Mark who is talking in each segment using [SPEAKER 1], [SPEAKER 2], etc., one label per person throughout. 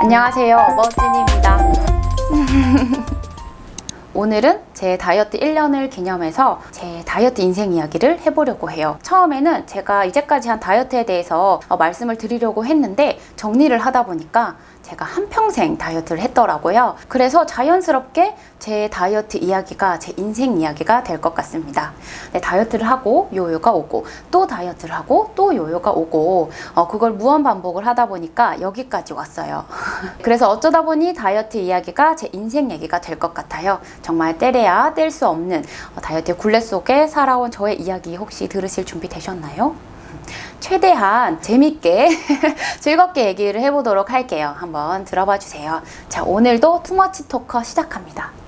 [SPEAKER 1] 안녕하세요. 머진입니다. 오늘은 제 다이어트 1년을 기념해서 제 다이어트 인생 이야기를 해보려고 해요. 처음에는 제가 이제까지 한 다이어트에 대해서 어, 말씀을 드리려고 했는데 정리를 하다 보니까 제가 한평생 다이어트를 했더라고요. 그래서 자연스럽게 제 다이어트 이야기가 제 인생 이야기가 될 것 같습니다. 네, 다이어트를 하고 요요가 오고 또 다이어트를 하고 또 요요가 오고 어, 그걸 무한 반복을 하다 보니까 여기까지 왔어요. 그래서 어쩌다 보니 다이어트 이야기가 제 인생 얘기가 될 것 같아요. 정말 때려야 뗄 수 없는 어, 다이어트의 굴레 속에 살아온 저의 이야기 혹시 들으실 준비 되셨나요? 최대한 재밌게 즐겁게 얘기를 해보도록 할게요. 한번 들어봐 주세요. 자, 오늘도 투머치 토커 시작합니다.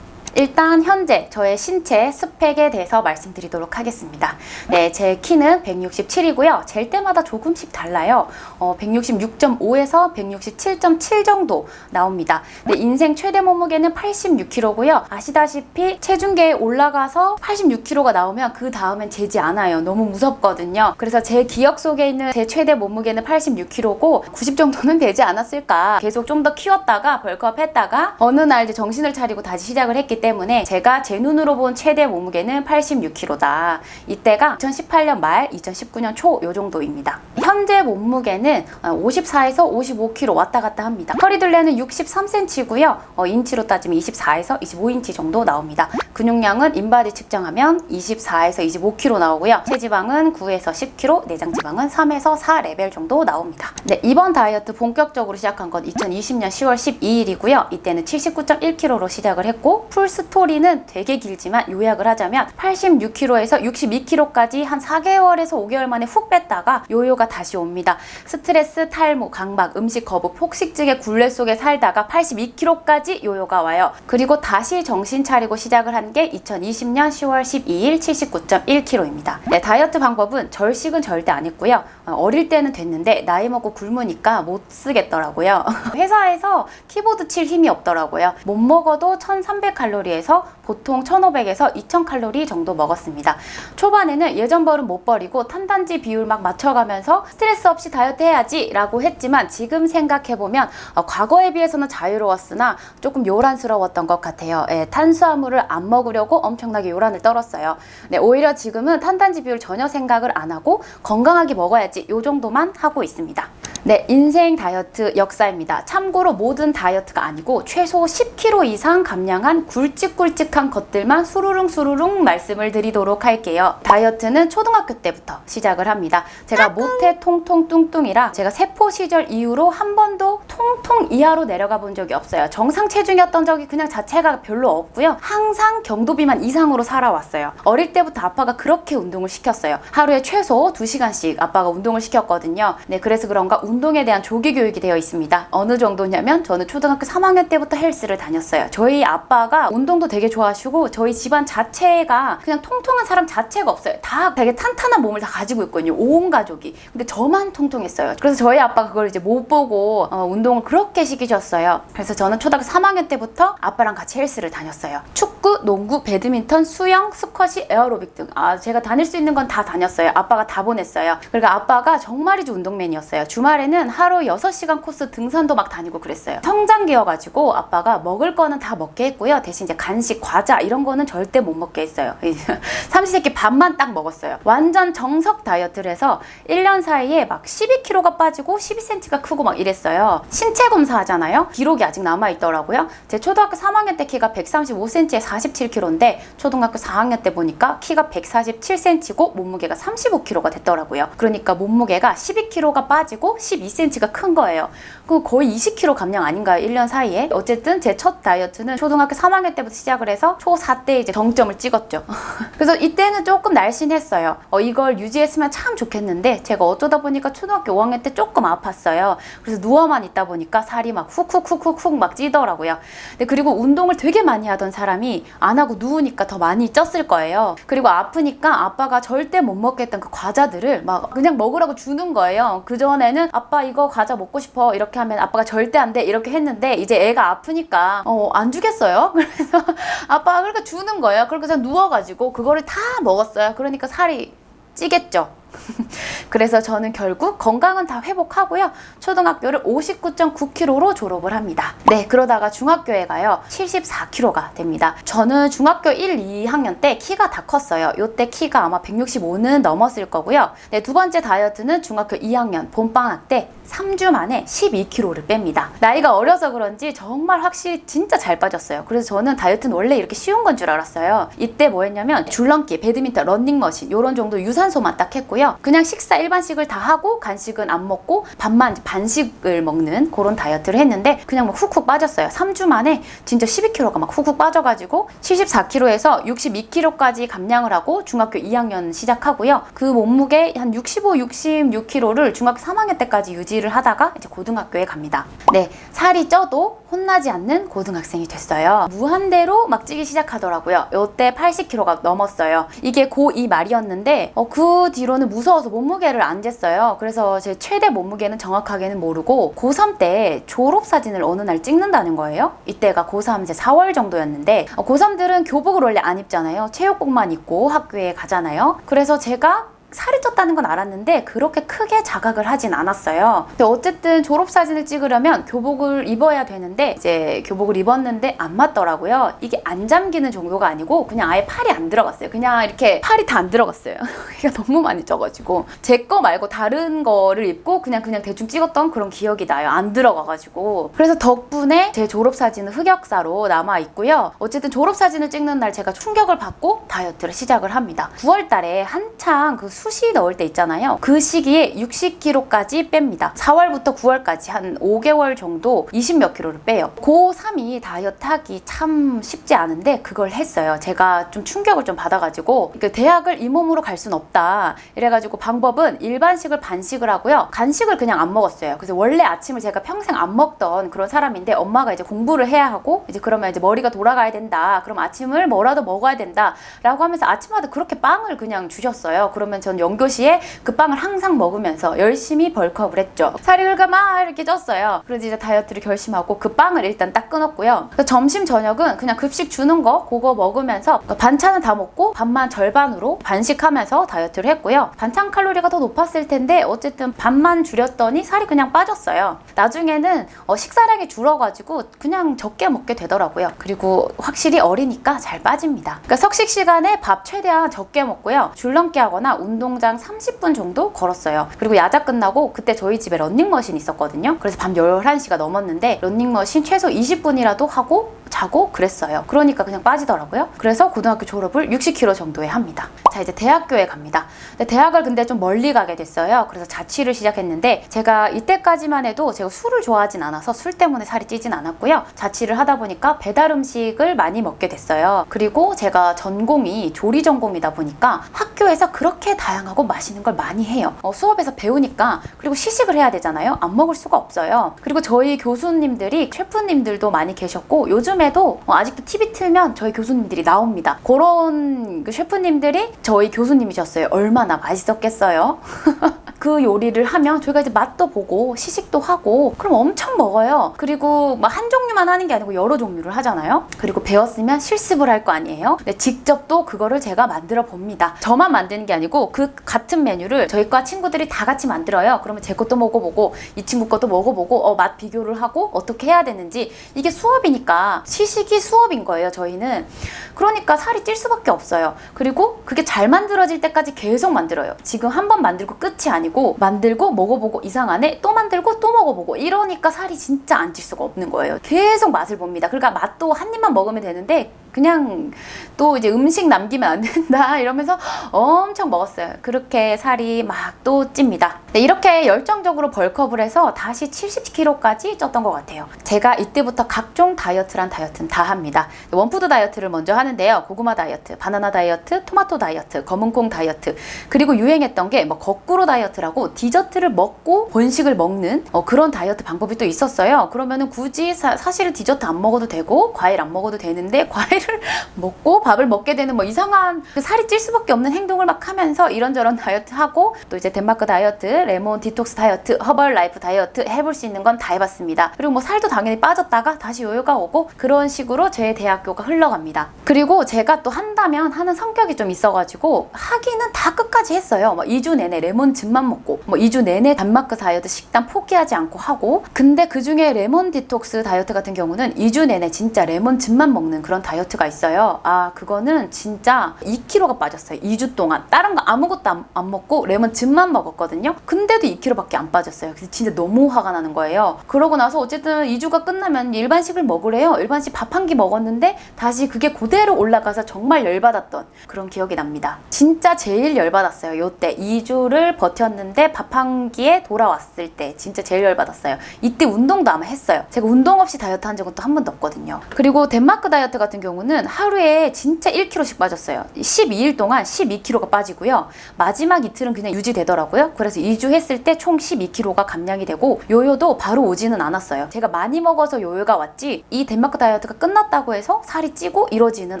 [SPEAKER 1] 일단 현재 저의 신체 스펙에 대해서 말씀드리도록 하겠습니다. 네, 제 키는 167이고요. 잴 때마다 조금씩 달라요. 어, 166.5에서 167.7 정도 나옵니다. 네, 인생 최대 몸무게는 86kg고요. 아시다시피 체중계에 올라가서 86kg가 나오면 그 다음엔 재지 않아요. 너무 무섭거든요. 그래서 제 기억 속에 있는 제 최대 몸무게는 86kg고 90 정도는 되지 않았을까. 계속 좀 더 키웠다가 벌크업 했다가 어느 날 이제 정신을 차리고 다시 시작을 했기 때문에 제가 제 눈으로 본 최대 몸무게는 86kg다. 이때가 2018년 말, 2019년 초 요 정도입니다. 현재 몸무게는 54에서 55kg 왔다 갔다 합니다. 허리둘레는 63cm고요. 어, 인치로 따지면 24에서 25인치 정도 나옵니다. 근육량은 인바디 측정하면 24에서 25kg 나오고요. 체지방은 9에서 10kg, 내장 지방은 3에서 4 레벨 정도 나옵니다. 네, 이번 다이어트 본격적으로 시작한 건 2020년 10월 12일이고요. 이때는 79.1kg로 시작을 했고 full story는 되게 길지만 요약을 하자면 86kg에서 62kg까지 한 4개월에서 5개월 만에 훅 뺐다가 요요가 다시 옵니다. 스트레스, 탈모, 강박, 음식 거부, 폭식증의 굴레 속에 살다가 82kg까지 요요가 와요. 그리고 다시 정신 차리고 시작을 한 게 2020년 10월 12일 79.1kg입니다. 네, 다이어트 방법은 절식은 절대 안 했고요. 어, 어릴 때는 됐는데 나이 먹고 굶으니까 못 쓰겠더라고요. 회사에서 키보드 칠 힘이 없더라고요. 못 먹어도 1300칼로리 에서 보통 1500에서 2000칼로리 정도 먹었습니다. 초반에는 예전 버릇 못 버리고 탄단지 비율 막 맞춰가면서 스트레스 없이 다이어트 해야지 라고 했지만 지금 생각해보면 어, 과거에 비해서는 자유로웠으나 조금 요란스러웠던 것 같아요. 예, 탄수화물을 안 먹으려고 엄청나게 요란을 떨었어요. 네, 오히려 지금은 탄단지 비율 전혀 생각을 안 하고 건강하게 먹어야지 요 정도만 하고 있습니다. 네, 인생 다이어트 역사입니다. 참고로 모든 다이어트가 아니고 최소 10kg 이상 감량한 굵직굵직한 것들만 수루룽 수루룽 말씀을 드리도록 할게요. 다이어트는 초등학교 때부터 시작을 합니다. 제가 모태 통통 뚱뚱이라 제가 세포 시절 이후로 한 번도 통통 이하로 내려가 본 적이 없어요. 정상 체중이었던 적이 그냥 자체가 별로 없고요. 항상 경도 비만 이상으로 살아왔어요. 어릴 때부터 아빠가 그렇게 운동을 시켰어요. 하루에 최소 2시간씩 아빠가 운동을 시켰거든요. 네, 그래서 그런가 운동에 대한 조기 교육이 되어 있습니다. 어느 정도냐면 저는 초등학교 3학년 때부터 헬스를 다녔어요. 저희 아빠가 운동도 되게 좋아하시고 저희 집안 자체가 그냥 통통한 사람 자체가 없어요. 다 되게 탄탄한 몸을 다 가지고 있거든요. 온 가족이. 근데 저만 통통했어요. 그래서 저희 아빠가 그걸 이제 못 보고 어, 운동을 그렇게 시키셨어요. 그래서 저는 초등학교 3학년 때부터 아빠랑 같이 헬스를 다녔어요. 축구, 농구, 배드민턴, 수영, 스쿼시, 에어로빅 등. 아, 제가 다닐 수 있는 건 다 다녔어요. 아빠가 다 보냈어요. 그러니까 아빠가 정말이지 운동맨이었어요. 주말에는 하루 6시간 코스 등산도 막 다니고 그랬어요. 성장기여가지고 아빠가 먹을 거는 다 먹게 했고요. 대신 이제 간식, 과자 이런 거는 절대 못 먹게 했어요. 삼시세끼 밥만 딱 먹었어요. 완전 정석 다이어트를 해서 1년 사이에 막 12kg가 빠지고 12cm가 크고 막 이랬어요. 신체 검사 하잖아요. 기록이 아직 남아 있더라고요. 제 초등학교 3학년 때 키가 135cm에 47kg인데 초등학교 4학년 때 보니까 키가 147cm고 몸무게가 35kg가 됐더라고요. 그러니까 몸무게가 12kg가 빠지고 12cm가 큰 거예요. 그 거의 20kg 감량 아닌가요? 1년 사이에. 어쨌든 제 첫 다이어트는 초등학교 3학년 때부터 시작을 해서 초4 때 이제 정점을 찍었죠. 그래서 이때는 조금 날씬했어요. 어, 이걸 유지했으면 참 좋겠는데 제가 어쩌다 보니까 초등학교 5학년 때 조금 아팠어요. 그래서 누워만 있다 보니까 살이 막 훅훅훅훅훅 막 찌더라고요. 근데 그리고 운동을 되게 많이 하던 사람이 안 하고 누우니까 더 많이 쪘을 거예요. 그리고 아프니까 아빠가 절대 못 먹겠던 그 과자들을 막 그냥 먹으라고 주는 거예요. 그전에는 아빠 이거 과자 먹고 싶어 이렇게 하면 아빠가 절대 안 돼 이렇게 했는데 이제 애가 아프니까 어, 안 주겠어요 그래서 아빠가 그러니까 주는 거예요. 그러니까 그냥 누워가지고 그거를 다 먹었어요. 그러니까 살이 찌겠죠 그래서 저는 결국 건강은 다 회복하고요. 초등학교를 59.9kg로 졸업을 합니다. 네, 그러다가 중학교에 가요. 74kg가 됩니다. 저는 중학교 1, 2학년 때 키가 다 컸어요. 요때 키가 아마 165는 넘었을 거고요. 네, 두 번째 다이어트는 중학교 2학년 봄방학 때 3주 만에 12kg를 뺍니다. 나이가 어려서 그런지 정말 확실히 진짜 잘 빠졌어요. 그래서 저는 다이어트는 원래 이렇게 쉬운 건 줄 알았어요. 이때 뭐 했냐면 줄넘기, 배드민턴, 런닝머신 이런 정도 유산소만 딱 했고요. 그냥 식사 일반식을 다 하고 간식은 안 먹고 밥만 반식을 먹는 그런 다이어트를 했는데 그냥 막 훅훅 빠졌어요. 3주 만에 진짜 12kg가 막 훅훅 빠져가지고 74kg에서 62kg까지 감량을 하고 중학교 2학년 시작하고요. 그 몸무게 한 65, 66kg를 중학교 3학년 때까지 유지를 하다가 이제 고등학교에 갑니다. 네, 살이 쪄도 혼나지 않는 고등학생이 됐어요. 무한대로 막 찌기 시작하더라고요. 요때 80kg가 넘었어요. 이게 고2 말이었는데 어, 그 뒤로는 무서워서 몸무게를 안 쟀어요. 그래서 제 최대 몸무게는 정확하게는 모르고 고3 때 졸업 사진을 어느 날 찍는다는 거예요. 이때가 고3 이제 4월 정도였는데 어, 고3들은 교복을 원래 안 입잖아요. 체육복만 입고 학교에 가잖아요. 그래서 제가 살이 쪘다는 건 알았는데 그렇게 크게 자각을 하진 않았어요. 근데 어쨌든 졸업 사진을 찍으려면 교복을 입어야 되는데 이제 교복을 입었는데 안 맞더라고요. 이게 안 잠기는 정도가 아니고 그냥 아예 팔이 안 들어갔어요. 그냥 이렇게 팔이 다 안 들어갔어요. 이게 너무 많이 쪄가지고 제 거 말고 다른 거를 입고 그냥 그냥 대충 찍었던 그런 기억이 나요. 안 들어가가지고 그래서 덕분에 제 졸업 사진은 흑역사로 남아 있고요. 어쨌든 졸업 사진을 찍는 날 제가 충격을 받고 다이어트를 시작을 합니다. 9월 달에 한창 그 수시 넣을 때 있잖아요. 그 시기에 60kg까지 뺍니다. 4월부터 9월까지 한 5개월 정도 20몇 킬로를 빼요. 고3이 다이어트 하기 참 쉽지 않은데 그걸 했어요. 제가 좀 충격을 좀 받아가지고 그 대학을 이 몸으로 갈 순 없다. 이래가지고 방법은 일반식을 반식을 하고요. 간식을 그냥 안 먹었어요. 그래서 원래 아침을 제가 평생 안 먹던 그런 사람인데 엄마가 이제 공부를 해야 하고 이제 그러면 이제 머리가 돌아가야 된다. 그럼 아침을 뭐라도 먹어야 된다. 라고 하면서 아침마다 그렇게 빵을 그냥 주셨어요. 그러면 전 연교시에 그 빵을 항상 먹으면서 열심히 벌크업을 했죠. 살이 그러니까 막 이렇게 쪘어요. 그래서 이제 다이어트를 결심하고 그 빵을 일단 딱 끊었고요. 점심 저녁은 그냥 급식 주는 거 그거 먹으면서 그러니까 반찬은 다 먹고 밥만 절반으로 반식하면서 다이어트를 했고요. 반찬 칼로리가 더 높았을 텐데 어쨌든 반만 줄였더니 살이 그냥 빠졌어요. 나중에는 어, 식사량이 줄어가지고 그냥 적게 먹게 되더라고요. 그리고 확실히 어리니까 잘 빠집니다. 그러니까 석식 시간에 밥 최대한 적게 먹고요. 줄넘기 하거나 운 동장 30분 정도 걸었어요. 그리고 야자 끝나고 그때 저희 집에 런닝머신 있었거든요. 그래서 밤 11시가 넘었는데 런닝머신 최소 20분이라도 하고 자고 그랬어요. 그러니까 그냥 빠지더라고요. 그래서 고등학교 졸업을 60kg 정도에 합니다. 자 이제 대학교에 갑니다. 근데 대학을 근데 좀 멀리 가게 됐어요. 그래서 자취를 시작했는데 제가 이때까지만 해도 제가 술을 좋아하진 않아서 술 때문에 살이 찌진 않았고요. 자취를 하다 보니까 배달 음식을 많이 먹게 됐어요. 그리고 제가 전공이 조리 전공이다 보니까 학교에서 그렇게 다양하고 맛있는 걸 많이 해요. 어, 수업에서 배우니까 그리고 시식을 해야 되잖아요. 안 먹을 수가 없어요. 그리고 저희 교수님들이 셰프님들도 많이 계셨고 요즘 에도 어, 아직도 TV 틀면 저희 교수님들이 나옵니다. 그런 그 셰프님들이 저희 교수님이셨어요. 얼마나 맛있었겠어요. 그 요리를 하면 저희가 이제 맛도 보고 시식도 하고 그럼 엄청 먹어요. 그리고 막 한 종류만 하는 게 아니고 여러 종류를 하잖아요. 그리고 배웠으면 실습을 할 거 아니에요. 직접 또 그거를 제가 만들어 봅니다. 저만 만드는 게 아니고 그 같은 메뉴를 저희 과 친구들이 다 같이 만들어요. 그러면 제 것도 먹어보고 이 친구 것도 먹어보고 어, 맛 비교를 하고 어떻게 해야 되는지 이게 수업이니까 시식이 수업인 거예요. 저희는 그러니까 살이 찔 수밖에 없어요. 그리고 그게 잘 만들어질 때까지 계속 만들어요. 지금 한 번 만들고 끝이 아니고 만들고 먹어보고 이상하네 또 만들고 또 먹어보고 이러니까 살이 진짜 안 찔 수가 없는 거예요. 계속 맛을 봅니다. 그러니까 맛도 한 입만 먹으면 되는데 그냥 또 이제 음식 남기면 안 된다 이러면서 엄청 먹었어요. 그렇게 살이 막 또 찝니다. 네, 이렇게 열정적으로 bulk up을 해서 다시 70kg까지 쪘던 것 같아요. 제가 이때부터 각종 다이어트란 다이어트는 다 합니다. one food 다이어트를 먼저 하는데요. 고구마 다이어트, 바나나 다이어트, 토마토 다이어트, 검은콩 다이어트 그리고 유행했던 게 뭐 거꾸로 다이어트라고 디저트를 먹고 본식을 먹는 어, 그런 다이어트 방법이 또 있었어요. 그러면 은 굳이 사, 사실은 디저트 안 먹어도 되고 과일 안 먹어도 되는데 과일 고기를 먹고 밥을 먹게 되는 뭐 이상한 그 살이 찔 수밖에 없는 행동을 막 하면서 이런저런 다이어트 하고 또 이제 덴마크 다이어트, 레몬 디톡스 다이어트, 허벌 라이프 다이어트 해볼 수 있는 건 다 해봤습니다. 그리고 뭐 살도 당연히 빠졌다가 다시 요요가 오고 그런 식으로 제 대학교가 흘러갑니다. 그리고 제가 또 한다면 하는 성격이 좀 있어가지고 하기는 다 끝까지 했어요. 뭐 2주 내내 레몬즙만 먹고 뭐 2주 내내 덴마크 다이어트 식단 포기하지 않고 하고 근데 그 중에 레몬 디톡스 다이어트 같은 경우는 2주 내내 진짜 레몬즙만 먹는 그런 다이어트 가 있어요. 아 그거는 진짜 2kg가 빠졌어요. 2주 동안 다른 거 아무것도 안, 안 먹고 레몬즙만 먹었거든요. 근데도 2kg밖에 안 빠졌어요. 그래서 진짜 너무 화가 나는 거예요. 그러고 나서 어쨌든 2주가 끝나면 일반식을 먹으래요. 일반식 밥 한 끼 먹었는데 다시 그게 그대로 올라가서 정말 열받았던 그런 기억이 납니다. 진짜 제일 열받았어요. 요때 2주를 버텼는데 밥 한 끼에 돌아왔을 때 진짜 제일 열받았어요. 이때 운동도 아마 했어요. 제가 운동 없이 다이어트 한 적은 또 한 번도 없거든요. 그리고 덴마크 다이어트 같은 경우는 하루에 진짜 1kg씩 빠졌어요. 12일 동안 12kg가 빠지고요. 마지막 이틀은 그냥 유지되더라고요. 그래서 2주 했을 때 총 12kg가 감량이 되고 요요도 바로 오지는 않았어요. 제가 많이 먹어서 요요가 왔지 이 덴마크 다이어트가 끝났다고 해서 살이 찌고 이러지는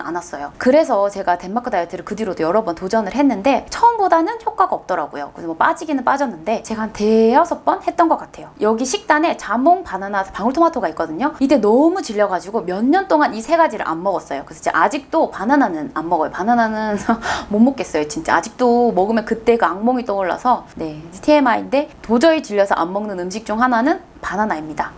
[SPEAKER 1] 않았어요. 그래서 제가 덴마크 다이어트를 그 뒤로도 여러 번 도전을 했는데 처음보다는 효과가 없더라고요. 그래서 뭐 빠지기는 빠졌는데 제가 한 대여섯 번 했던 것 같아요. 여기 식단에 자몽, 바나나, 방울토마토가 있거든요. 이때 너무 질려가지고 몇 년 동안 이 세 가지를 안 먹었어요. 그래서 진짜 아직도 바나나는 안 먹어요. 바나나는 못 먹겠어요. 진짜 아직도 먹으면 그때 그 악몽이 떠올라서 네 TMI인데 도저히 질려서 안 먹는 음식 중 하나는 바나나입니다.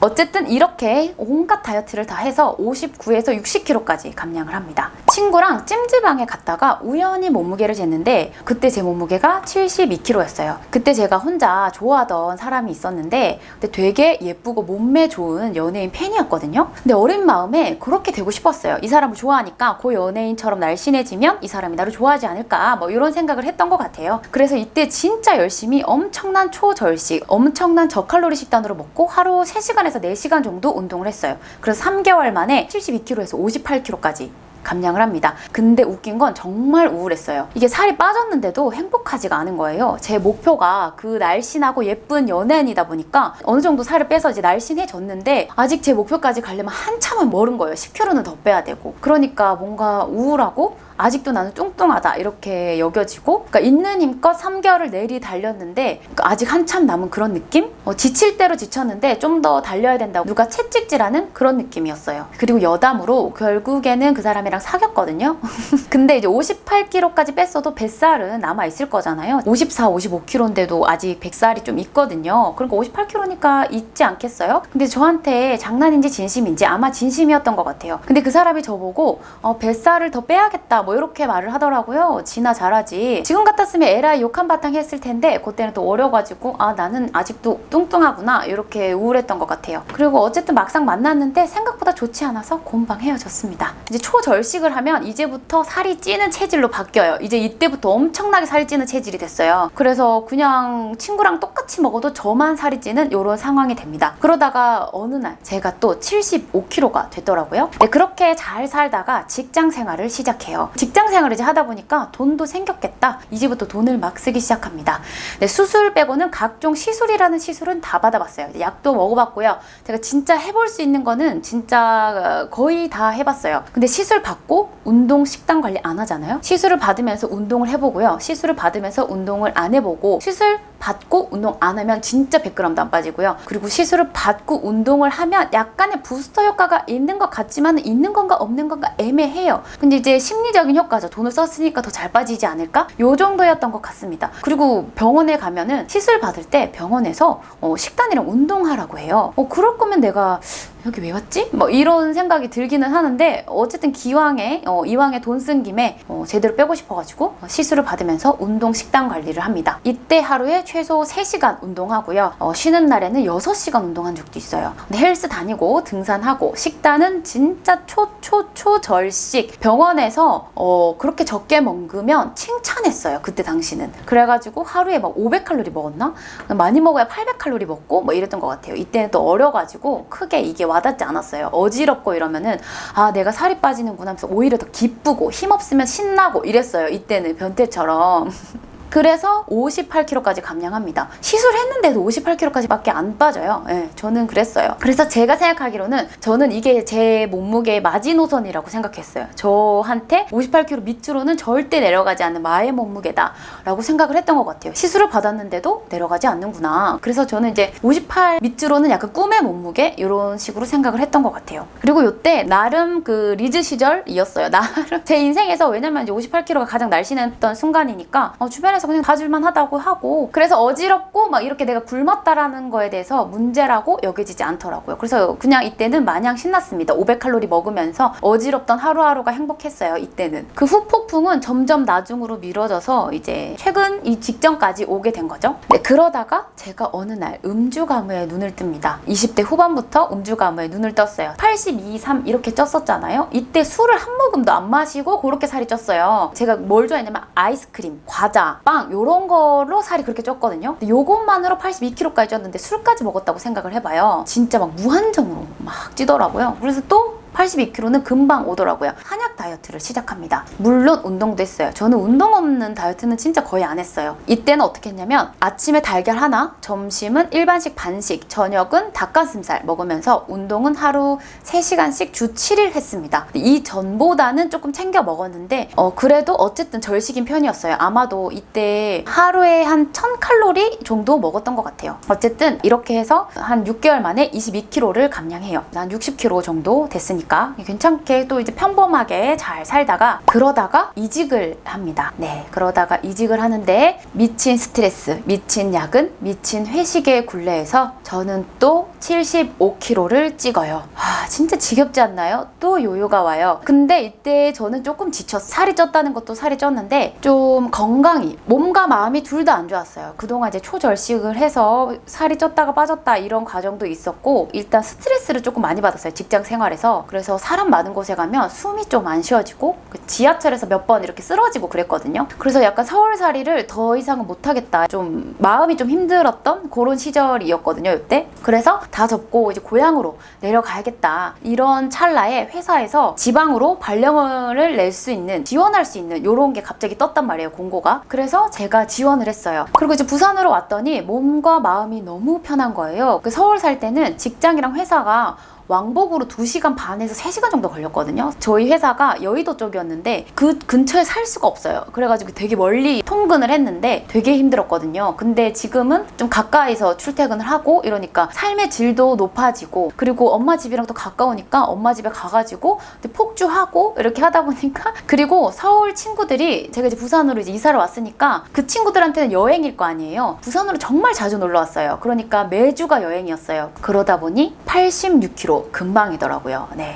[SPEAKER 1] 어쨌든 이렇게 온갖 다이어트를 다 해서 59에서 60kg까지 감량을 합니다. 친구랑 찜질방에 갔다가 우연히 몸무게를 쟀는데 그때 제 몸무게가 72kg였어요. 그때 제가 혼자 좋아하던 사람이 있었는데 근데 되게 예쁘고 몸매 좋은 연예인 팬이었거든요. 근데 어린 마음에 그렇게 되고 싶었어요. 이 사람을 좋아하니까 그 연예인처럼 날씬해지면 이 사람이 나를 좋아하지 않을까 뭐 이런 생각을 했던 것 같아요. 그래서 이때 진짜 열심히 엄청난 초절식, 엄청난 저칼로리 식단으로 먹고 하루 3시간에서 4시간 정도 운동을 했어요. 그래서 3개월 만에 72kg에서 58kg까지 감량을 합니다. 근데 웃긴 건 정말 우울했어요. 이게 살이 빠졌는데도 행복하지가 않은 거예요. 제 목표가 그 날씬하고 예쁜 연예인이다 보니까 어느 정도 살을 빼서 이제 날씬해졌는데 아직 제 목표까지 가려면 한참은 멀은 거예요. 10kg는 더 빼야 되고. 그러니까 뭔가 우울하고 아직도 나는 뚱뚱하다 이렇게 여겨지고 그러니까 있는 힘껏 3개월을 내리 달렸는데 그러니까 아직 한참 남은 그런 느낌? 어, 지칠 대로 지쳤는데 좀 더 달려야 된다고 누가 채찍질하는 그런 느낌이었어요. 그리고 여담으로 결국에는 그 사람이랑 사귀었거든요. 근데 이제 58kg까지 뺐어도 뱃살은 남아 있을 거잖아요. 54, 55kg인데도 아직 뱃살이 좀 있거든요. 그러니까 58kg니까 있지 않겠어요? 근데 저한테 장난인지 진심인지 아마 진심이었던 것 같아요. 근데 그 사람이 저보고 어, 뱃살을 더 빼야겠다 뭐 이렇게 말을 하더라고요. 진아 잘하지. 지금 같았으면 에라이 욕 한 바탕 했을 텐데 그때는 또 어려가지고 아 나는 아직도 뚱뚱하구나 이렇게 우울했던 것 같아요. 그리고 어쨌든 막상 만났는데 생각보다 좋지 않아서 곰방 헤어졌습니다. 이제 초절식을 하면 이제부터 살이 찌는 체질로 바뀌어요. 이제 이때부터 엄청나게 살이 찌는 체질이 됐어요. 그래서 그냥 친구랑 똑같이 먹어도 저만 살이 찌는 이런 상황이 됩니다. 그러다가 어느 날 제가 또 75kg가 됐더라고요. 네, 그렇게 잘 살다가 직장 생활을 시작해요. 직장 생활을 이제 하다 보니까 돈도 생겼겠다. 이제부터 돈을 막 쓰기 시작합니다. 네, 수술 빼고는 각종 시술이라는 시술은 다 받아봤어요. 약도 먹어봤고요. 제가 진짜 해볼 수 있는 거는 진짜 거의 다 해봤어요. 근데 시술 받고 운동 식단 관리 안 하잖아요. 시술을 받으면서 운동을 해보고요. 시술을 받으면서 운동을 안 해보고 시술 받고 운동 안 하면 진짜 100g도 안 빠지고요. 그리고 시술을 받고 운동을 하면 약간의 부스터 효과가 있는 것 같지만 있는 건가 없는 건가 애매해요. 근데 이제 심리적 인 효과죠. 돈을 썼으니까 더 잘 빠지지 않을까? 요 정도였던 것 같습니다. 그리고 병원에 가면은 시술 받을 때 병원에서 어, 식단이랑 운동하라고 해요. 어, 그럴 거면 내가 여기 왜 왔지? 뭐 이런 생각이 들기는 하는데 어쨌든 기왕에 어, 이왕에 돈 쓴 김에 어, 제대로 빼고 싶어가지고 시술을 받으면서 운동 식단 관리를 합니다. 이때 하루에 최소 3시간 운동하고요. 어, 쉬는 날에는 6시간 운동한 적도 있어요. 헬스 다니고 등산하고 식단은 진짜 초초초절식 병원에서 어, 그렇게 적게 먹으면 칭찬했어요. 그때 당시는. 그래가지고 하루에 막 500칼로리 먹었나? 많이 먹어야 800칼로리 먹고 뭐 이랬던 것 같아요. 이때는 또 어려가지고 크게 이게 와닿지 않았어요. 어지럽고 이러면은 아 내가 살이 빠지는구나 하면서 오히려 더 기쁘고 힘없으면 신나고 이랬어요. 이때는 변태처럼. 그래서 58kg까지 감량합니다. 시술했는데도 58kg까지밖에 안 빠져요. 예, 저는 그랬어요. 그래서 제가 생각하기로는 저는 이게 제 몸무게의 마지노선이라고 생각했어요. 저한테 58kg 밑으로는 절대 내려가지 않는 마의 몸무게다 라고 생각을 했던 것 같아요. 시술을 받았는데도 내려가지 않는구나. 그래서 저는 이제 58 밑으로는 약간 꿈의 몸무게 이런 식으로 생각을 했던 것 같아요. 그리고 이때 나름 그 리즈 시절이었어요. 나름 제 인생에서 왜냐면 이제 58kg가 가장 날씬했던 순간이니까 어, 주변에서 그냥 봐줄만 하다고 하고 그래서 어지럽고 막 이렇게 내가 굶었다라는 거에 대해서 문제라고 여겨지지 않더라고요. 그래서 그냥 이때는 마냥 신났습니다. 500칼로리 먹으면서 어지럽던 하루하루가 행복했어요. 이때는 그 후폭풍은 점점 나중으로 미뤄져서 이제 최근 이 직전까지 오게 된 거죠. 네, 그러다가 제가 어느 날 음주 가무에 눈을 뜹니다. 20대 후반부터 음주 가무에 눈을 떴어요. 82, 3 이렇게 쪘었잖아요. 이때 술을 한 모금도 안 마시고 그렇게 살이 쪘어요. 제가 뭘 좋아했냐면 아이스크림, 과자, 빵 이런 걸로 살이 그렇게 쪘거든요. 요것만으로 82kg까지 쪘는데 술까지 먹었다고 생각을 해봐요. 진짜 막 무한정으로 막 찌더라고요. 그래서 또 82kg는 금방 오더라고요. 한약 다이어트를 시작합니다. 물론 운동도 했어요. 저는 운동 없는 다이어트는 진짜 거의 안 했어요. 이때는 어떻게 했냐면 아침에 달걀 하나, 점심은 일반식 반식, 저녁은 닭가슴살 먹으면서 운동은 하루 3시간씩 주 7일 했습니다. 이 전보다는 조금 챙겨 먹었는데 어, 그래도 어쨌든 절식인 편이었어요. 아마도 이때 하루에 한 1000칼로리 정도 먹었던 것 같아요. 어쨌든 이렇게 해서 한 6개월 만에 22kg를 감량해요. 한 60kg 정도 됐으니까 괜찮게 또 이제 평범하게 잘 살다가 그러다가 이직을 합니다. 네, 그러다가 이직을 하는데 미친 스트레스, 미친 야근, 미친 회식의 굴레에서 저는 또 75kg를 찍어요. 아, 진짜 지겹지 않나요? 또 요요가 와요. 근데 이때 저는 조금 지쳐 살이 쪘다는 것도 살이 쪘는데 좀 건강이 몸과 마음이 둘 다 안 좋았어요. 그동안 이제 초절식을 해서 살이 쪘다가 빠졌다 이런 과정도 있었고 일단 스트레스를 조금 많이 받았어요. 직장 생활에서. 그래서 사람 많은 곳에 가면 숨이 좀 안 쉬어지고 그 지하철에서 몇 번 이렇게 쓰러지고 그랬거든요. 그래서 약간 서울살이를 더 이상은 못하겠다. 좀 마음이 좀 힘들었던 그런 시절이었거든요. 이때. 그래서 다 접고 이제 고향으로 내려가야겠다. 이런 찰나에 회사에서 지방으로 발령을 낼 수 있는 지원할 수 있는 이런 게 갑자기 떴단 말이에요. 공고가. 그래서 제가 지원을 했어요. 그리고 이제 부산으로 왔더니 몸과 마음이 너무 편한 거예요. 그 서울 살 때는 직장이랑 회사가 왕복으로 2시간 반에서 3시간 정도 걸렸거든요. 저희 회사가 여의도 쪽이었는데 그 근처에 살 수가 없어요. 그래가지고 되게 멀리 통근을 했는데 되게 힘들었거든요. 근데 지금은 좀 가까이서 출퇴근을 하고 이러니까 삶의 질도 높아지고 그리고 엄마 집이랑 또 가까우니까 엄마 집에 가가지고 폭주하고 이렇게 하다 보니까 그리고 서울 친구들이 제가 이제 부산으로 이제 이사를 왔으니까 그 친구들한테는 여행일 거 아니에요. 부산으로 정말 자주 놀러 왔어요. 그러니까 매주가 여행이었어요. 그러다 보니 86kg 금방이더라고요. 네.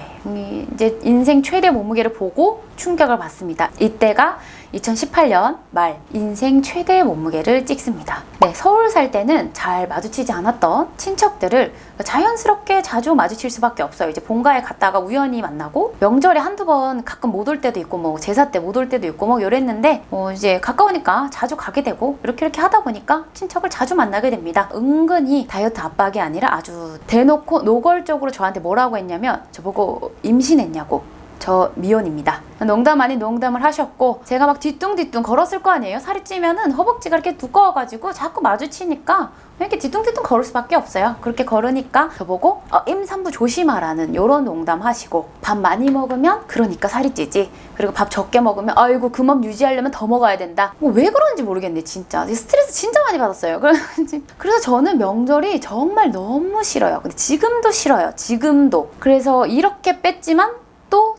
[SPEAKER 1] 이제 인생 최대 몸무게를 보고 충격을 받습니다. 이때가 2018년 말 인생 최대 몸무게를 찍습니다. 네, 서울 살 때는 잘 마주치지 않았던 친척들을 자연스럽게 자주 마주칠 수밖에 없어요. 이제 본가에 갔다가 우연히 만나고 명절에 한두 번 가끔 못 올 때도 있고 뭐 제사 때 못 올 때도 있고 뭐 이랬는데 뭐 이제 가까우니까 자주 가게 되고 이렇게 이렇게 하다 보니까 친척을 자주 만나게 됩니다. 은근히 다이어트 압박이 아니라 아주 대놓고 노골적으로 저한테 뭐라고 했냐면 저보고 임신했냐고 저 미혼입니다. 농담 아닌 농담을 하셨고 제가 막 뒤뚱뒤뚱 걸었을 거 아니에요. 살이 찌면은 허벅지가 이렇게 두꺼워가지고 자꾸 마주치니까 이렇게 뒤뚱뒤뚱 걸을 수밖에 없어요. 그렇게 걸으니까 저보고 어, 임산부 조심하라는 이런 농담 하시고 밥 많이 먹으면 그러니까 살이 찌지. 그리고 밥 적게 먹으면 아이고 그 몸 유지하려면 더 먹어야 된다. 뭐 왜 그런지 모르겠네 진짜. 스트레스 진짜 많이 받았어요. 그래서 저는 명절이 정말 너무 싫어요. 근데 지금도 싫어요. 지금도. 그래서 이렇게 뺐지만 또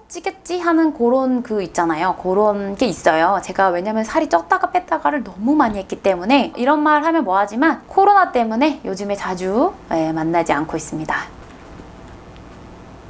[SPEAKER 1] 찌겠지 하는 그런 그 있잖아요. 그런 게 있어요. 제가 왜냐면 살이 쪘다가 뺐다가를 너무 많이 했기 때문에 이런 말 하면 뭐하지만 코로나 때문에 요즘에 자주 예, 만나지 않고 있습니다.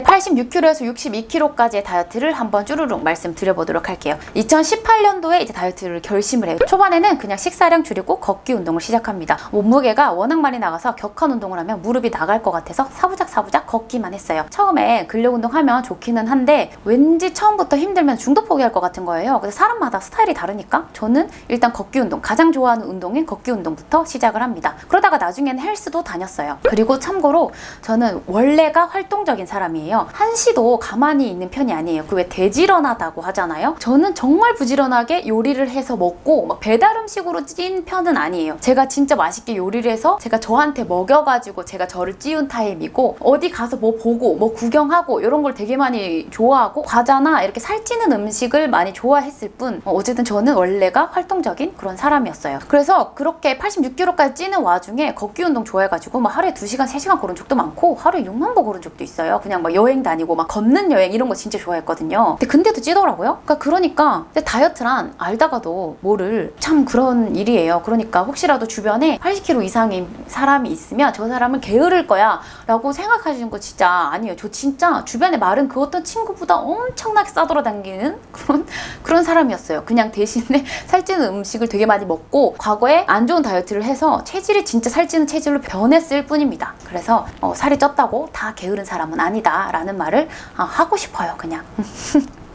[SPEAKER 1] 86kg에서 62kg까지의 다이어트를 한번 쭈루룩 말씀드려보도록 할게요. 2018년도에 이제 다이어트를 결심을 해요. 초반에는 그냥 식사량 줄이고 걷기 운동을 시작합니다. 몸무게가 워낙 많이 나가서 격한 운동을 하면 무릎이 나갈 것 같아서 사부작 사부작 걷기만 했어요. 처음에 근력 운동하면 좋기는 한데 왠지 처음부터 힘들면 중도 포기할 것 같은 거예요. 그래서 사람마다 스타일이 다르니까 저는 일단 걷기 운동, 가장 좋아하는 운동인 걷기 운동부터 시작을 합니다. 그러다가 나중에는 헬스도 다녔어요. 그리고 참고로 저는 원래가 활동적인 사람이에요. 아니에요. 한시도 가만히 있는 편이 아니에요. 그 왜 대지런하다고 하잖아요. 저는 정말 부지런하게 요리를 해서 먹고 막 배달 음식으로 찐 편은 아니에요. 제가 진짜 맛있게 요리를 해서 제가 저한테 먹여가지고 제가 저를 찌운 타입이고 어디 가서 뭐 보고 뭐 구경하고 이런 걸 되게 많이 좋아하고 과자나 이렇게 살찌는 음식을 많이 좋아했을 뿐 어, 어쨌든 저는 원래가 활동적인 그런 사람이었어요. 그래서 그렇게 86kg까지 찌는 와중에 걷기 운동 좋아해가지고 막 하루에 2시간, 3시간 걸은 적도 많고 하루에 6만 보 걸은 적도 있어요. 그냥 막 여행 다니고 막 걷는 여행 이런 거 진짜 좋아했거든요. 근데 근데도 찌더라고요. 그러니까 그러니까 다이어트란 알다가도 뭐를 참 그런 일이에요. 그러니까 혹시라도 주변에 80kg 이상인 사람이 있으면 저 사람은 게으를 거야 라고 생각하시는 거 진짜 아니에요. 저 진짜 주변에 말은 그 어떤 친구보다 엄청나게 싸돌아다니는 그런 그런 사람이었어요. 그냥 대신에 살찌는 음식을 되게 많이 먹고 과거에 안 좋은 다이어트를 해서 체질이 진짜 살찌는 체질로 변했을 뿐입니다. 그래서 어, 살이 쪘다고 다 게으른 사람은 아니다 라는 말을 아, 하고 싶어요. 그냥.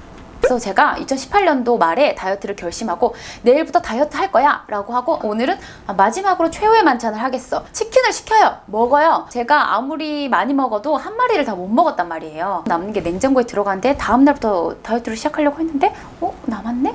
[SPEAKER 1] 그래서 제가 2018년도 말에 다이어트를 결심하고 내일부터 다이어트 할 거야 라고 하고 오늘은 아, 마지막으로 최후의 만찬을 하겠어 치킨을 시켜요 먹어요 제가 아무리 많이 먹어도 한 마리를 다 못 먹었단 말이에요 남는 게 냉장고에 들어가는데 다음날부터 다이어트를 시작하려고 했는데 어? 남았네?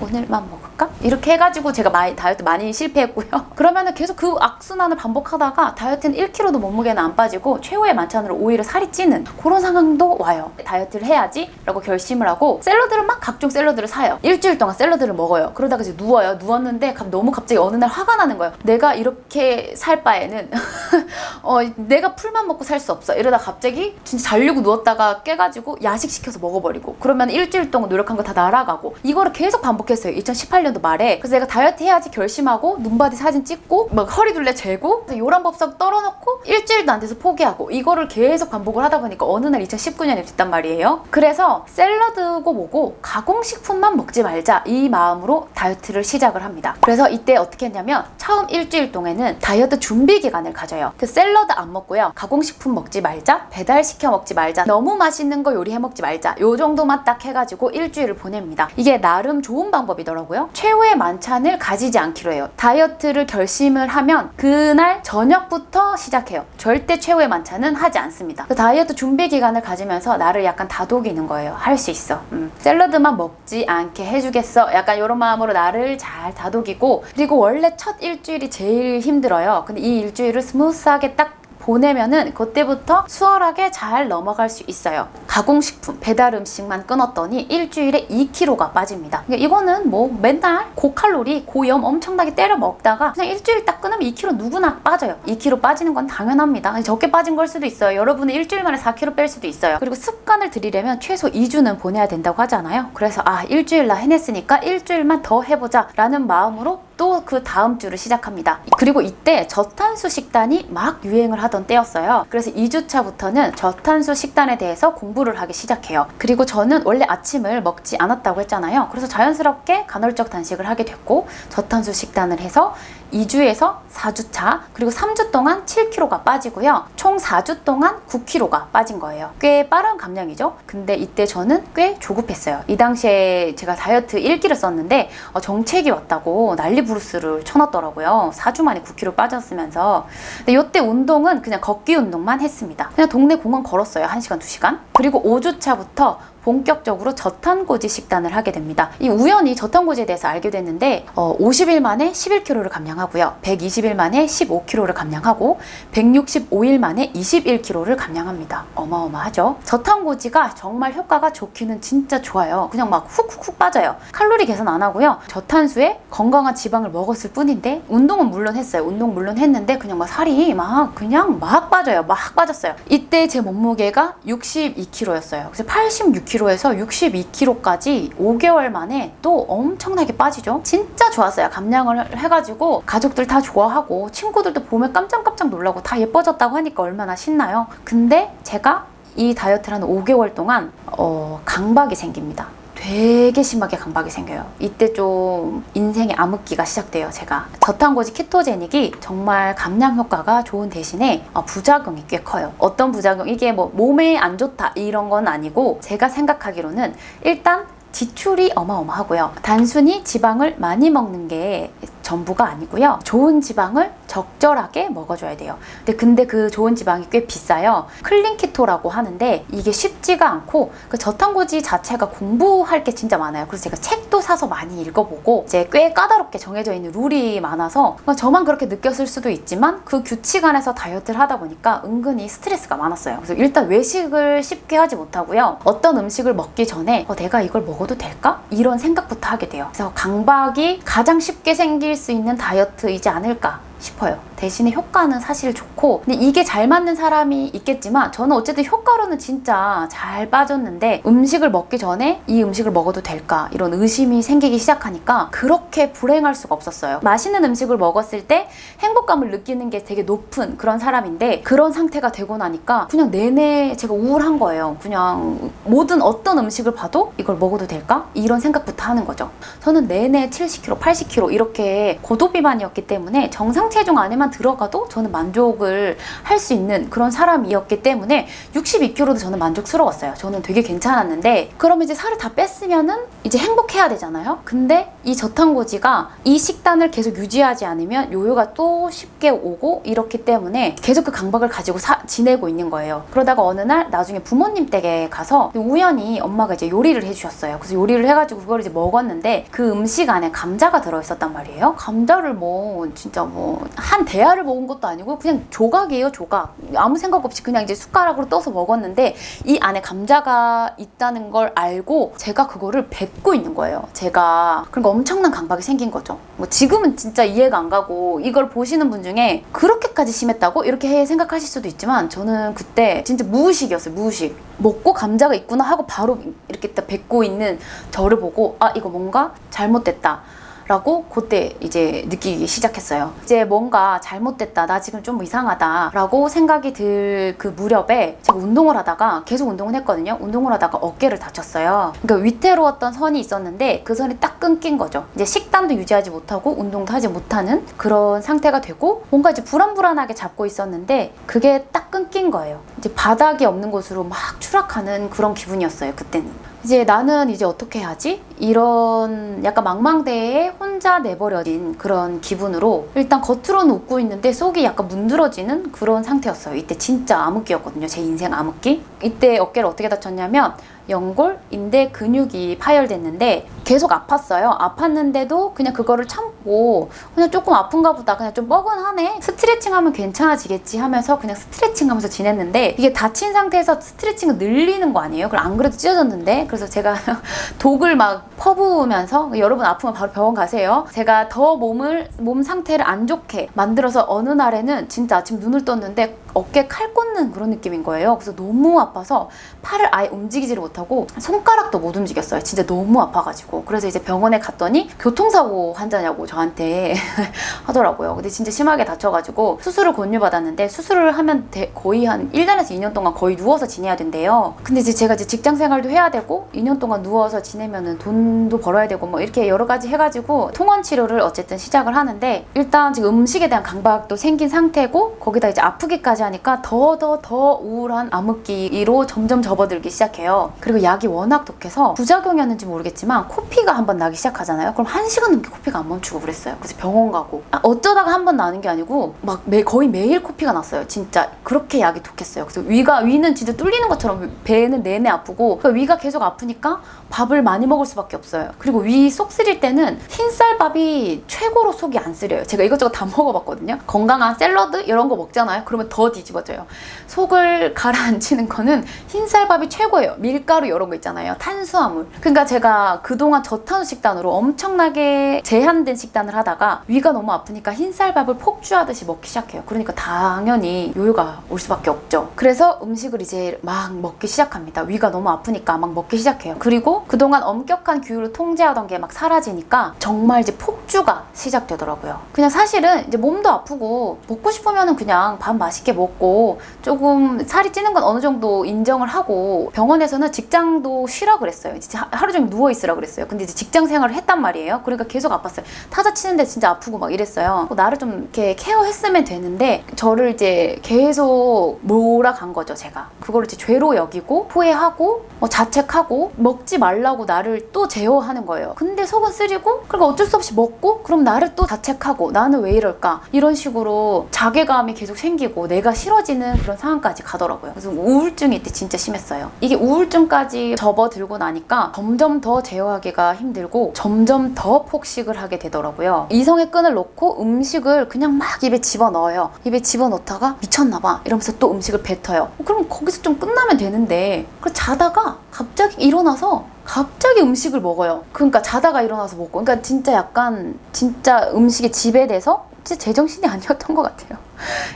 [SPEAKER 1] 응? 오늘만 먹을까? 이렇게 해가지고 제가 많이 다이어트 많이 실패했고요. 그러면 은 계속 그 악순환을 반복하다가 다이어트는 1kg도 몸무게는 안 빠지고 최후의 만찬으로 오히려 살이 찌는 그런 상황도 와요. 다이어트를 해야지 라고 결심을 하고 샐러드를 막 각종 샐러드를 사요. 일주일 동안 샐러드를 먹어요. 그러다가 이제 누워요. 누웠는데 너무 갑자기 어느 날 화가 나는 거예요. 내가 이렇게 살 바에는 어, 내가 풀만 먹고 살 수 없어. 이러다 갑자기 진짜 자려고 누웠다가 깨가지고 야식 시켜서 먹어버리고 그러면 일주일 동안 노력한 거 다 날아가고 이거를 계속 반복 했어요. 2018년도 말에 그래서 내가 다이어트 해야지 결심하고 눈바디 사진 찍고 막 허리둘레 재고 요란 법석 떨어놓고 일주일도 안 돼서 포기하고 이거를 계속 반복을 하다 보니까 어느 날 2019년이 됐단 말이에요. 그래서 샐러드고 뭐고 가공식품만 먹지 말자 이 마음으로 다이어트를 시작을 합니다. 그래서 이때 어떻게 했냐면 처음 일주일 동안은 다이어트 준비 기간을 가져요. 그 샐러드 안 먹고요. 가공식품 먹지 말자, 배달시켜 먹지 말자, 너무 맛있는 거 요리해 먹지 말자 요 정도만 딱 해가지고 일주일을 보냅니다. 이게 나름 좋은 방법이더라고요. 최후의 만찬을 가지지 않기로 해요. 다이어트를 결심을 하면 그날 저녁부터 시작해요. 절대 최후의 만찬은 하지 않습니다. 그 다이어트 준비 기간을 가지면서 나를 약간 다독이는 거예요. 할 수 있어. 음. 샐러드만 먹지 않게 해주겠어. 약간 이런 마음으로 나를 잘 다독이고 그리고 원래 첫 일주일이 제일 힘들어요. 근데 이 일주일을 smooth하게 딱 보내면은 그때부터 수월하게 잘 넘어갈 수 있어요. 가공식품, 배달 음식만 끊었더니 일주일에 2kg가 빠집니다. 그러니까 이거는 뭐 맨날 고칼로리, 고염 엄청나게 때려 먹다가 그냥 일주일 딱 끊으면 2kg 누구나 빠져요. 2kg 빠지는 건 당연합니다. 적게 빠진 걸 수도 있어요. 여러분은 일주일 만에 4kg 뺄 수도 있어요. 그리고 습관을 들이려면 최소 2주는 보내야 된다고 하잖아요. 그래서 아 일주일 나 해냈으니까 일주일만 더 해보자 라는 마음으로 또 그 다음 주를 시작합니다. 그리고 이때 저탄수 식단이 막 유행을 하던 때였어요. 그래서 2주차부터는 저탄수 식단에 대해서 공부를 하기 시작해요. 그리고 저는 원래 아침을 먹지 않았다고 했잖아요. 그래서 자연스럽게 간헐적 단식을 하게 됐고 저탄수 식단을 해서 2주에서 4주 차 그리고 3주 동안 7kg가 빠지고요. 총 4주 동안 9kg가 빠진 거예요. 꽤 빠른 감량이죠. 근데 이때 저는 꽤 조급했어요. 이 당시에 제가 다이어트 1기를 썼는데 어, 정책이 왔다고 난리 부르스를 쳐놨더라고요. 4주 만에 9kg 빠졌으면서 근데 이때 운동은 그냥 걷기 운동만 했습니다. 그냥 동네 공원 걸었어요. 1시간, 2시간. 그리고 5주 차부터 본격적으로 저탄고지 식단을 하게 됩니다. 이 우연히 저탄고지에 대해서 알게 됐는데 어, 50일 만에 11kg를 감량하고요. 120일 만에 15kg를 감량하고 165일 만에 21kg를 감량합니다. 어마어마하죠? 저탄고지가 정말 효과가 좋기는 진짜 좋아요. 그냥 막 훅훅훅 빠져요. 칼로리 계산 안 하고요. 저탄수에 건강한 지방을 먹었을 뿐인데 운동은 물론 했어요. 운동 물론 했는데 그냥 막 살이 막 그냥 막 빠져요. 막 빠졌어요. 이때 제 몸무게가 62kg였어요. 그래서 86kg 60kg에서 62kg까지 5개월 만에 또 엄청나게 빠지죠. 진짜 좋았어요. 감량을 해가지고 가족들 다 좋아하고 친구들도 보면 깜짝깜짝 놀라고 다 예뻐졌다고 하니까 얼마나 신나요. 근데 제가 이 다이어트를 한 5개월 동안 어, 강박이 생깁니다. 되게 심하게 강박이 생겨요. 이때 좀 인생의 암흑기가 시작돼요, 제가. 저탄고지 키토제닉이 정말 감량 효과가 좋은 대신에 어, 부작용이 꽤 커요. 어떤 부작용? 이게 뭐 몸에 안 좋다 이런 건 아니고 제가 생각하기로는 일단 지출이 어마어마하고요. 단순히 지방을 많이 먹는 게 전부가 아니고요. 좋은 지방을 적절하게 먹어줘야 돼요. 근데, 근데 그 좋은 지방이 꽤 비싸요. 클린키토라고 하는데 이게 쉽지가 않고 그 저탄고지 자체가 공부할 게 진짜 많아요. 그래서 제가 책도 사서 많이 읽어보고 이제 꽤 까다롭게 정해져 있는 룰이 많아서 저만 그렇게 느꼈을 수도 있지만 그 규칙 안에서 다이어트를 하다 보니까 은근히 스트레스가 많았어요. 그래서 일단 외식을 쉽게 하지 못하고요. 어떤 음식을 먹기 전에 어, 내가 이걸 먹어도 될까? 이런 생각부터 하게 돼요. 그래서 강박이 가장 쉽게 생길 수 있는 다이어트이지 않을까 싶어요. 대신에 효과는 사실 좋고 근데 이게 잘 맞는 사람이 있겠지만 저는 어쨌든 효과로는 진짜 잘 빠졌는데 음식을 먹기 전에 이 음식을 먹어도 될까 이런 의심이 생기기 시작하니까 그렇게 불행할 수가 없었어요. 맛있는 음식을 먹었을 때 행복감을 느끼는 게 되게 높은 그런 사람인데 그런 상태가 되고 나니까 그냥 내내 제가 우울한 거예요. 그냥 모든 어떤 음식을 봐도 이걸 먹어도 될까? 이런 생각부터 하는 거죠. 저는 내내 70kg, 80kg 이렇게 고도비만이었기 때문에 정상 체중 안에만 들어가도 저는 만족을 할 수 있는 그런 사람이었기 때문에 62kg도 저는 만족스러웠어요. 저는 되게 괜찮았는데 그러면 이제 살을 다 뺐으면은 이제 행복해야 되잖아요. 근데 이 저탄고지가 이 식단을 계속 유지하지 않으면 요요가 또 쉽게 오고 이렇기 때문에 계속 그 강박을 가지고 사, 지내고 있는 거예요. 그러다가 어느 날 나중에 부모님 댁에 가서 우연히 엄마가 이제 요리를 해주셨어요. 그래서 요리를 해가지고 그걸 이제 먹었는데 그 음식 안에 감자가 들어있었단 말이에요. 감자를 뭐 진짜 뭐한 대야를 먹은 것도 아니고 그냥 조각이에요 조각. 아무 생각 없이 그냥 이제 숟가락으로 떠서 먹었는데 이 안에 감자가 있다는 걸 알고 제가 그거를 뱉고 있는 거예요. 제가 그러니까 엄청난 강박이 생긴 거죠. 뭐 지금은 진짜 이해가 안 가고 이걸 보시는 분 중에 그렇게까지 심했다고? 이렇게 생각하실 수도 있지만 저는 그때 진짜 무의식이었어요 무의식. 먹고 감자가 있구나 하고 바로 이렇게 딱 뱉고 있는 저를 보고 아 이거 뭔가? 잘못됐다 라고 그때 이제 느끼기 시작했어요. 이제 뭔가 잘못됐다, 나 지금 좀 이상하다 라고 생각이 들 그 무렵에 제가 운동을 하다가 계속 운동을 했거든요. 운동을 하다가 어깨를 다쳤어요. 그러니까 위태로웠던 선이 있었는데 그 선이 딱 끊긴 거죠. 이제 식단도 유지하지 못하고 운동도 하지 못하는 그런 상태가 되고 뭔가 이제 불안불안하게 잡고 있었는데 그게 딱 끊긴 거예요. 이제 바닥이 없는 곳으로 막 추락하는 그런 기분이었어요. 그때는. 이제 나는 이제 어떻게 하지? 이런 약간 망망대해에 혼자 내버려진 그런 기분으로 일단 겉으로는 웃고 있는데 속이 약간 문드러지는 그런 상태였어요. 이때 진짜 암흑기였거든요. 제 인생 암흑기. 이때 어깨를 어떻게 다쳤냐면 연골, 인대 근육이 파열됐는데 계속 아팠어요. 아팠는데도 그냥 그거를 참고 그냥 조금 아픈가 보다. 그냥 좀 뻐근하네. 스트레칭하면 괜찮아지겠지 하면서 그냥 스트레칭하면서 지냈는데 이게 다친 상태에서 스트레칭을 늘리는 거 아니에요? 그럼 안 그래도 찢어졌는데 그래서 제가 독을 막 퍼부으면서 여러분 아프면 바로 병원 가세요. 제가 더 몸을 몸 상태를 안 좋게 만들어서 어느 날에는 진짜 아침 눈을 떴는데 어깨 칼 꽂는 그런 느낌인 거예요. 그래서 너무 아파서 팔을 아예 움직이지를 못하고 손가락도 못 움직였어요. 진짜 너무 아파가지고. 그래서 이제 병원에 갔더니 교통사고 환자냐고 저한테 하더라고요. 근데 진짜 심하게 다쳐가지고 수술을 권유받았는데 수술을 하면 거의 한 1년에서 2년 동안 거의 누워서 지내야 된대요. 근데 이제 제가 이제 직장 생활도 해야 되고 2년 동안 누워서 지내면은 돈도 벌어야 되고 뭐 이렇게 여러 가지 해가지고 통원 치료를 어쨌든 시작을 하는데 일단 지금 음식에 대한 강박도 생긴 상태고 거기다 이제 아프기까지 하니까 더 더 더 우울한 암흑기로 점점 접어들기 시작해요. 그리고 약이 워낙 독해서 부작용이었는지 모르겠지만 코피가 한 번 나기 시작하잖아요. 그럼 한 시간 넘게 코피가 안 멈추고 그랬어요. 그래서 병원 가고 아, 어쩌다가 한 번 나는 게 아니고 막 매, 거의 매일 코피가 났어요. 진짜 그렇게 약이 독했어요. 그래서 위가 위는 진짜 뚫리는 것처럼 배는 내내 아프고 그러니까 위가 계속 아프니까 밥을 많이 먹을 수밖에 없어요. 그리고 위 속 쓰릴 때는 흰쌀밥이 최고로 속이 안 쓰려요. 제가 이것저것 다 먹어봤거든요. 건강한 샐러드 이런 거 먹잖아요. 그러면 더 뒤집어져요. 속을 가라앉히는 거는 흰쌀밥이 최고예요. 밀가루 이런 거 있잖아요. 탄수화물. 그러니까 제가 그동안 저탄수 식단으로 엄청나게 제한된 식단을 하다가 위가 너무 아프니까 흰쌀밥을 폭주하듯이 먹기 시작해요. 그러니까 당연히 요요가 올 수밖에 없죠. 그래서 음식을 이제 막 먹기 시작합니다. 위가 너무 아프니까 막 먹기 시작해요. 그리고 그동안 엄격한 규율을 통제하던 게 막 사라지니까 정말 이제 폭주가 시작되더라고요. 그냥 사실은 이제 몸도 아프고 먹고 싶으면 그냥 밥 맛있게 먹고 조금 살이 찌는 건 어느 정도 인정을 하고 병원에서는 직장도 쉬라 그랬어요. 진짜 하루 종일 누워 있으라 그랬어요. 근데 이제 직장 생활을 했단 말이에요. 그러니까 계속 아팠어요. 타자 치는데 진짜 아프고 막 이랬어요. 나를 좀 이렇게 케어했으면 되는데 저를 이제 계속 몰아간 거죠, 제가. 그걸 이제 죄로 여기고 후회하고 뭐 자책하고 먹지 말라고 나를 또 제어하는 거예요. 근데 속은 쓰리고 그러니까 어쩔 수 없이 먹고 그럼 나를 또 자책하고 나는 왜 이럴까 이런 식으로 자괴감이 계속 생기고 내가 싫어지는 그런 상황까지 가더라고요. 그래서 우울증이 이때 진짜 심했어요. 이게 우울증까지 접어들고 나니까 점점 더 제어하기가 힘들고 점점 더 폭식을 하게 되더라고요. 이성의 끈을 놓고 음식을 그냥 막 입에 집어넣어요. 입에 집어넣다가 미쳤나봐 이러면서 또 음식을 뱉어요. 어, 그럼 거기서 좀 끝나면 되는데 그 자다가 갑자기 일어나서 갑자기 음식을 먹어요. 그러니까 자다가 일어나서 먹고. 그러니까 진짜 약간 진짜 음식에 지배돼서 진짜 제정신이 아니었던 것 같아요.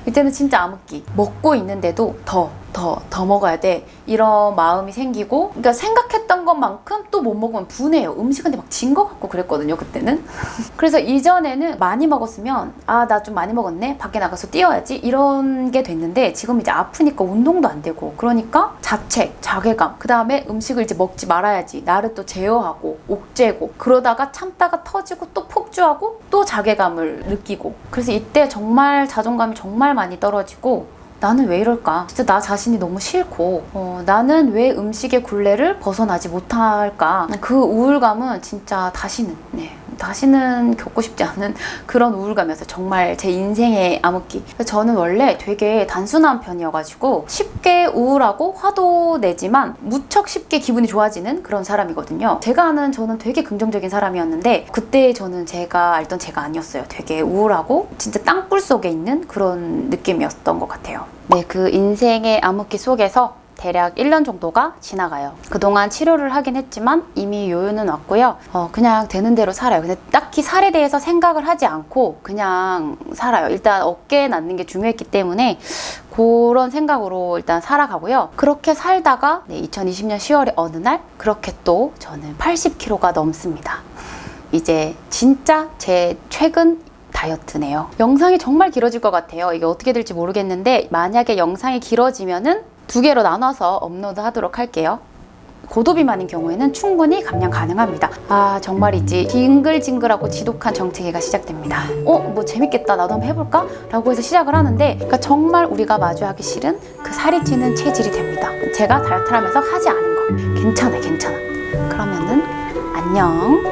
[SPEAKER 1] 이때는 진짜 암흑기. 먹고 있는데도 더, 더, 더 먹어야 돼. 이런 마음이 생기고, 그러니까 생각했던 것만큼 또 못 먹으면 분해요. 음식한테 막 진 것 같고 그랬거든요, 그때는. 그래서 이전에는 많이 먹었으면, 아, 나 좀 많이 먹었네? 밖에 나가서 뛰어야지? 이런 게 됐는데, 지금 이제 아프니까 운동도 안 되고, 그러니까 자책, 자괴감, 그 다음에 음식을 이제 먹지 말아야지. 나를 또 제어하고, 옥죄고, 그러다가 참다가 터지고, 또 폭주하고, 또 자괴감을 느끼고. 그래서 이때 정말 자존감이 정말 많이 떨어지고, 나는 왜 이럴까? 진짜 나 자신이 너무 싫고, 어, 나는 왜 음식의 굴레를 벗어나지 못할까? 그 우울감은 진짜 다시는, 네, 다시는 겪고 싶지 않은 그런 우울감이었어요. 정말 제 인생의 암흑기. 저는 원래 되게 단순한 편이어가지고 쉽게 우울하고 화도 내지만 무척 쉽게 기분이 좋아지는 그런 사람이거든요. 제가 아는 저는 되게 긍정적인 사람이었는데 그때 저는 제가 알던 제가 아니었어요. 되게 우울하고 진짜 땅굴 속에 있는 그런 느낌이었던 것 같아요. 네, 그 인생의 암흑기 속에서 대략 1년 정도가 지나가요. 그동안 치료를 하긴 했지만 이미 요요는 왔고요. 어, 그냥 되는 대로 살아요. 근데 딱히 살에 대해서 생각을 하지 않고 그냥 살아요. 일단 어깨에 낫는 게 중요했기 때문에 그런 생각으로 일단 살아가고요. 그렇게 살다가 네, 2020년 10월에 어느 날 그렇게 또 저는 80kg가 넘습니다. 이제 진짜 제 최근 다이어트네요. 영상이 정말 길어질 것 같아요. 이게 어떻게 될지 모르겠는데 만약에 영상이 길어지면은 두 개로 나눠서 업로드 하도록 할게요. 고도비만인 경우에는 충분히 감량 가능합니다. 아 정말이지 징글징글하고 지독한 정체기가 시작됩니다. 어? 뭐 재밌겠다 나도 한번 해볼까? 라고 해서 시작을 하는데 그러니까 정말 우리가 마주하기 싫은 그 살이 찌는 체질이 됩니다. 제가 다이어트를 하면서 하지 않은 거 괜찮아 괜찮아. 그러면은 안녕